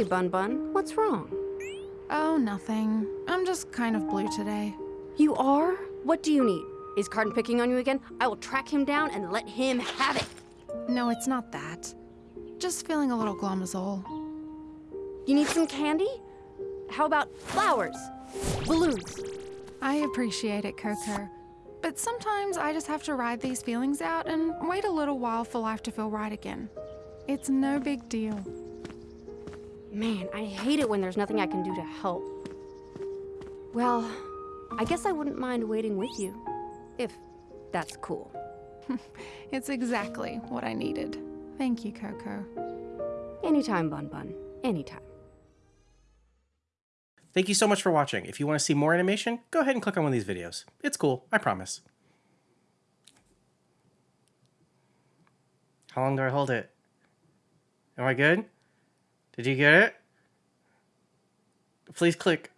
Hey, Bun Bun, what's wrong? Oh, nothing. I'm just kind of blue today. You are? What do you need? Is Carden picking on you again? I will track him down and let him have it. No, it's not that. Just feeling a little all. You need some candy? How about flowers? Balloons? I appreciate it, Coco. But sometimes I just have to ride these feelings out and wait a little while for life to feel right again. It's no big deal. Man, I hate it when there's nothing I can do to help. Well, I guess I wouldn't mind waiting with you. If that's cool. It's exactly what I needed. Thank you, Coco. Anytime, Bun Bun. Anytime. Thank you so much for watching. If you want to see more animation, go ahead and click on one of these videos. It's cool, I promise. How long do I hold it? Am I good? Did you get it? Please click.